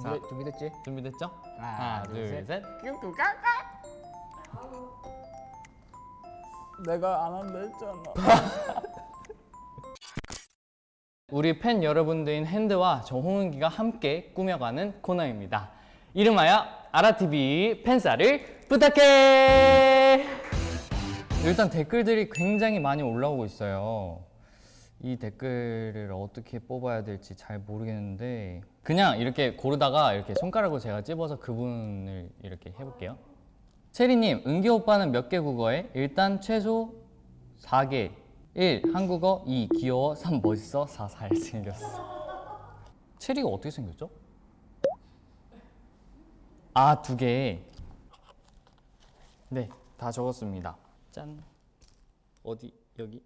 준비, 준비됐지? 준비됐죠? 하나, 둘, 셋. 셋. 내가 안 한다 했잖아. 우리 팬 여러분들인 핸드와 저 홍은기가 함께 꾸며가는 코너입니다. 이름하여 아라TV 팬사를 부탁해! 일단 댓글들이 굉장히 많이 올라오고 있어요. 이 댓글을 어떻게 뽑아야 될지 잘 모르겠는데 그냥 이렇게 고르다가 이렇게 손가락으로 제가 찝어서 그분을 이렇게 해볼게요. 체리님, 은기 오빠는 몇 개 국어에? 일단 최소 4개. 1. 한국어 2. 귀여워 3. 멋있어 4. 잘생겼어 체리가 어떻게 생겼죠? 아, 두 개. 네, 다 적었습니다. 짠. 어디? 여기?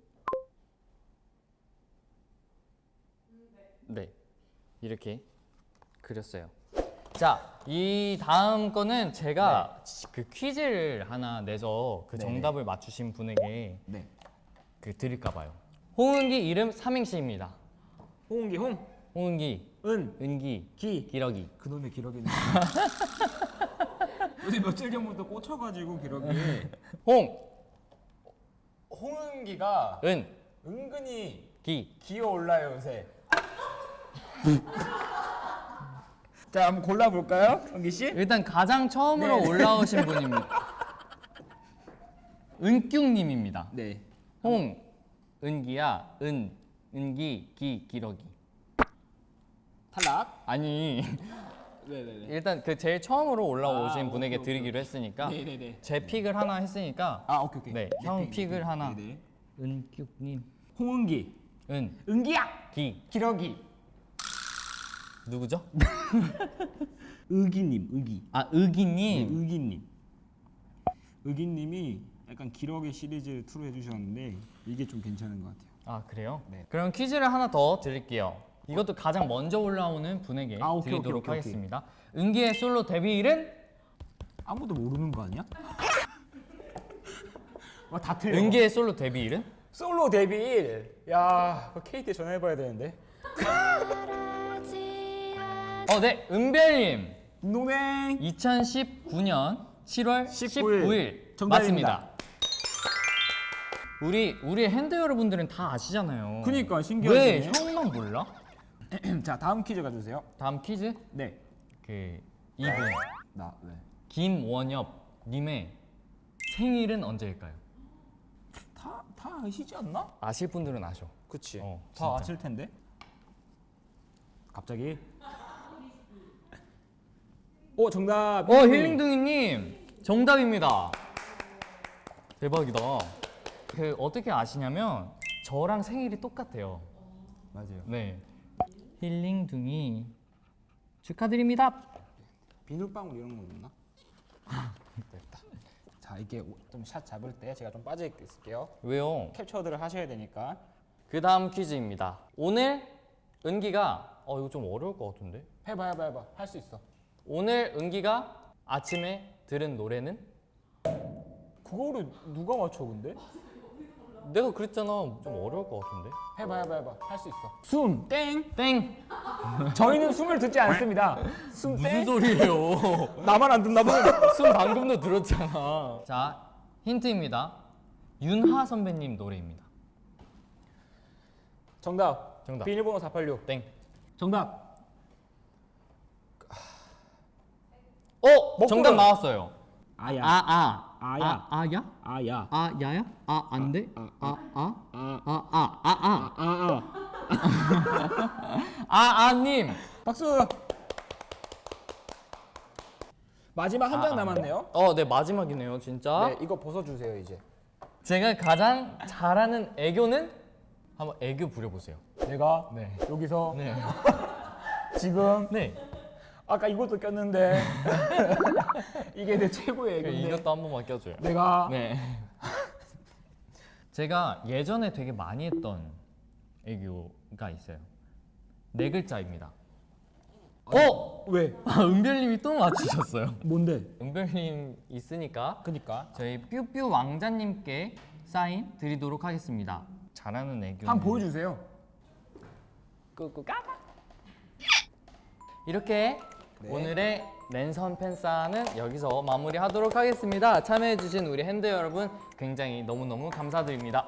네. 이렇게 그렸어요. 자, 이 다음 거는 제가 그 퀴즈를 하나 내서 그 네네. 정답을 맞추신 분에게 네. 그 드릴까 봐요. 홍은기 이름 삼행시입니다. 홍기 홍, 홍은기, 은, 은기, 기. 기러기. 그놈의 기러기는. 요새 며칠 전부터 꽂혀가지고 기러기. 홍, 홍은기가 은, 은근히 기. 기어 올라요 요새. 자 한번 골라볼까요, 은기 씨? 일단 가장 처음으로 네. 올라오신 분입니다. 은뀨님입니다. 네. 홍, 은기야, 은, 은기, 기, 기러기. 탈락. 아니 네네네. 일단 그 제일 처음으로 올라오신 아, 분에게 오케이, 드리기로 했으니까 네네네. 제 픽을 하나 했으니까 아 오케이 오케이. 네, 내형 픽, 픽을. 하나. 은뀨님, 홍은기, 은, 은기야, 기. 기러기. 누구죠? 의기님, 의기. 아, 네, 의기님. 의기님. 의기님이 약간 기러기 시리즈 2로 해주셨는데 이게 좀 괜찮은 것 같아요. 아 그래요? 네. 그럼 퀴즈를 하나 더 드릴게요. 이것도 가장 먼저 올라오는 분에게 아, 오케이, 드리도록 오케이, 오케이, 하겠습니다. 은기의 솔로 데뷔일은 아무도 모르는 거 아니야? 와 다 틀려. 은기의 솔로 데뷔일은 솔로 데뷔일. 야, 그 KT 전화해봐야 되는데. 어, 네, 은별님 노맹. 2019년 7월 19일. 19일, 정답입니다. 맞습니다. 우리 우리 팬덤 여러분들은 다 아시잖아요. 그니까 왜 신기하네. 형만 몰라? 자, 다음 퀴즈 가주세요. 다음 퀴즈 네. 그 이분 나 네. 김원엽 님의 생일은 언제일까요? 다, 다 아시지 않나? 아실 분들은 아셔. 그치. 어, 다 진짜. 아실 텐데. 갑자기. 오, 정답. 어 힐링둥이님 정답입니다. 대박이다. 그 어떻게 아시냐면 저랑 생일이 똑같아요. 맞아요. 네. 힐링둥이 축하드립니다. 비눗방울 이런 거 없나? 됐다. 자, 이게 좀 샷 잡을 때 제가 좀 빠져 있을게요. 왜요? 캡처들을 하셔야 되니까. 그 다음 퀴즈입니다. 오늘 은기가 어 이거 좀 어려울 것 같은데. 해봐, 해봐, 해봐. 할 수 있어. 오늘 은기가 아침에 들은 노래는 그거를 누가 맞춰 근데? 내가 그랬잖아. 좀 어려울 것 같은데. 해봐, 해봐, 해봐. 할 수 있어. 숨, 땡. 땡. 저희는 숨을 듣지 않습니다. 숨, 무슨 땡. 소리예요? 나만 안 듣나 봐. 숨 방금도 들었잖아. 자, 힌트입니다. 윤하 선배님 노래입니다. 정답. 정답. 비밀번호 486. 땡. 정답. 어, 정답 가요. 나왔어요. 아야. 아, 아. 아야. 아, 아야? 아야. 아, 야야? 아, 안 돼? 아, 아, 아? 아. 아, 아, 아, 아. 아, 아. 아, 아, 님. 박수. 마지막 한장 아, 아. 남았네요. 어, 네, 마지막이네요, 진짜. 네, 이거 벗어 주세요, 이제. 제가 가장 잘하는 애교는 한번 애교 부려보세요. 내가 네. 여기서 네. 지금 네. 아까 이것도 꼈는데 이게 내 최고의 애교인데 이것도 한 번만 껴줘요. 내가 네. 제가 예전에 되게 많이 했던 애교가 있어요. 네 글자입니다. 어? 왜? 아, 은별님이 또 맞추셨어요. 뭔데? 은별님 있으니까 그니까 저희 뾰뾰 왕자님께 사인 드리도록 하겠습니다. 잘하는 애교. 한번 보여주세요. 꾸꾸 까까. 이렇게 네. 오늘의 랜선 팬싸는 여기서 마무리하도록 하겠습니다. 참여해주신 우리 핸드 여러분 굉장히 너무너무 감사드립니다.